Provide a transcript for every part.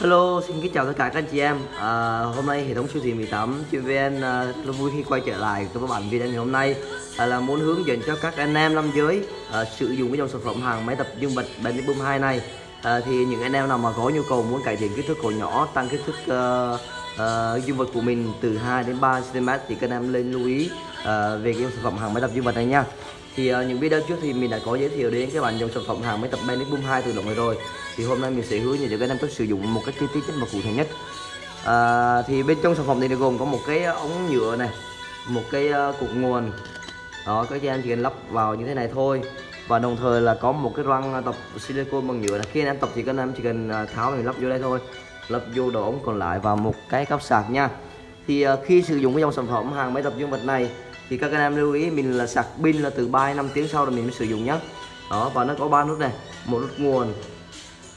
Hello, xin kính chào tất cả các anh chị em. À, hôm nay hệ thống siêu thị 18 chuyên VN à, rất vui khi quay trở lại với các bạn video ngày hôm nay à, là muốn hướng dẫn cho các anh em nam giới à, sử dụng cái dòng sản phẩm hàng máy tập dương vật Benny Boom 2 này. À, thì những anh em nào mà có nhu cầu muốn cải thiện kích thước cổ nhỏ, tăng kích thước uh, uh, dương vật của mình từ 2 đến 3 cm thì các anh em lên lưu ý uh, về cái dòng sản phẩm hàng máy tập dương vật này nha thì uh, những video trước thì mình đã có giới thiệu đến các bạn dòng sản phẩm hàng máy tập Benny Boom 2 từ động này rồi thì hôm nay mình sẽ hướng dẫn cho các anh cách sử dụng một cách chi tiết nhất và cụ thể nhất. À, thì bên trong sản phẩm này gồm có một cái ống nhựa này một cái ờ, cục nguồn. Đó các anh chỉ cần lắp vào như thế này thôi. Và đồng thời là có một cái răng tập silicon bằng nhựa. Này khi anh em tập thì các anh em chỉ cần ờ, tháo mình lắp vô đây thôi. Lắp vô đầu ống còn lại vào một cái cắp sạc nha. Thì ờ, khi sử dụng cái dòng sản phẩm hàng máy tập dương vật này thì các anh em lưu ý mình là sạc pin là từ 3 năm tiếng sau là mình mới sử dụng nhé đó và nó có ba nút này một nút nguồn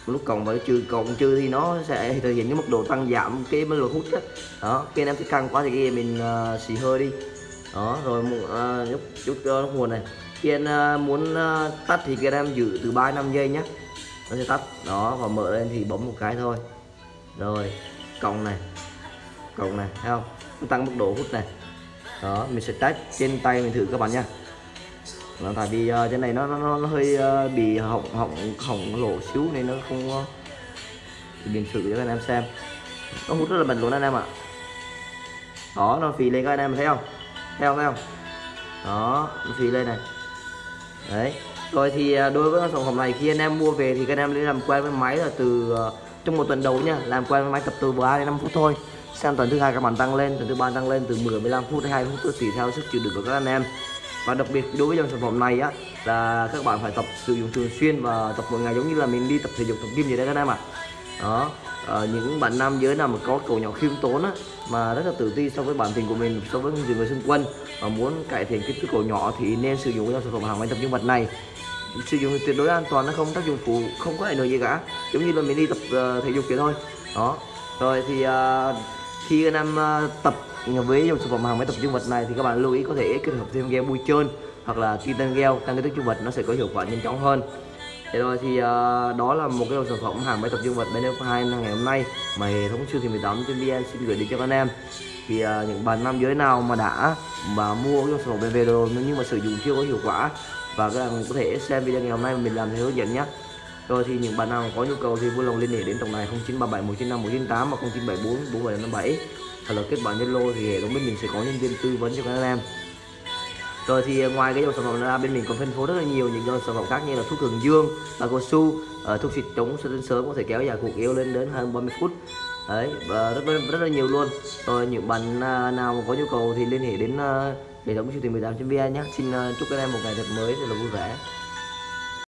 lúc còn mà và trừ còn chưa thì nó sẽ thể hiện cái mức độ tăng giảm cái mức độ hút đó, đó khi anh em thích căng quá thì mình uh, xì hơi đi. Đó rồi uh, chút chút uh, nguồn này. Khi anh ờ, uh, muốn uh, tắt thì các em giữ từ 3 5 giây nhé nó sẽ tắt. Đó và mở lên thì bấm một cái thôi. Rồi cộng này. Cộng này thấy không? Nó tăng mức độ hút này. Đó mình sẽ test trên tay mình thử các bạn nha là tại vì uh, trên này nó nó, nó hơi uh, bị hỏng hỏng hỏng lỗ xíu nên nó không ờ, uh, mình sự cho anh em xem. Nó hút rất là bẩn luôn anh em ạ. Đó nó phì lên các anh em thấy không? Thấy không thấy không? Đó nó phì lên này. Đấy. Rồi thì đối với sản phẩm này khi anh em mua về thì các anh em nên làm quen với máy là từ uh, trong một tuần đầu nha làm quen với máy tập từ 3 đến 5 phút thôi. Sang tuần thứ hai các bạn tăng lên tuần thứ ba tăng lên từ 10 15 phút đến 20 phút tùy theo sức chịu đựng của các anh em và đặc biệt đối với dòng sản phẩm này á là các bạn phải tập sử dụng thường xuyên và tập mỗi ngày giống như là mình đi tập thể dục tập gym vậy đấy các em ạ. À. đó à, những bạn nam giới nào mà có cầu nhỏ khiêm tốn á mà rất là tự ti so với bản tình của mình so với những người xung quanh và muốn cải thiện kích thước cầu nhỏ thì nên sử dụng dòng sản phẩm hàng máy tập dương vật này. Sử dụng tuyệt đối an toàn nó không tác dụng phụ không có ảnh hưởng gì cả. Giống như là mình đi tập uh, thể dục vậy thôi. Đó. Rồi thì uh, khi anh em ờ, tập với dòng sản phẩm hàng máy tập dương vật này thì các bạn lưu ý có thể kết hợp thêm gel bôi trơn hoặc là titan gel tăng kích thước dương vật nó sẽ có hiệu quả nhanh chóng hơn. Thế rồi thì uh, đó là một cái dòng sản phẩm hàng máy tập dương vật bên hai ngày hôm nay mà hệ thống siêu thị 18 trên VN xin gửi đến cho các anh em. Thì uh, những bạn nam giới nào mà đã mà mua cái dòng sản phẩm về rồi nhưng mà sử dụng chưa có hiệu quả và các bạn có thể xem video ngày hôm nay mình làm theo hướng dẫn nhé rồi thì những bạn nào có nhu cầu thì vui lòng liên hệ đến tổng đài 0937 195 198 và 0974 4757 hoặc là kết bạn Zalo thì hệ thống bên mình sẽ có nhân viên tư vấn cho các anh em. Rồi thì ờ, ngoài cái dòng sản phẩm ra, bên mình còn phân phối rất là nhiều những dòng sản phẩm khác như là thuốc cường dương và cao su ờ, thuốc xịt chống sưng sớm có thể kéo dài cuộc yêu lên đến hơn 30 phút. Đấy, và rất rất là nhiều luôn. Rồi những bạn à, nào mà có nhu cầu thì liên hệ đến ờ, hệ thống siêu thị 18 vn nhé. Xin chúc các em một ngày thật mới thật là vui vẻ.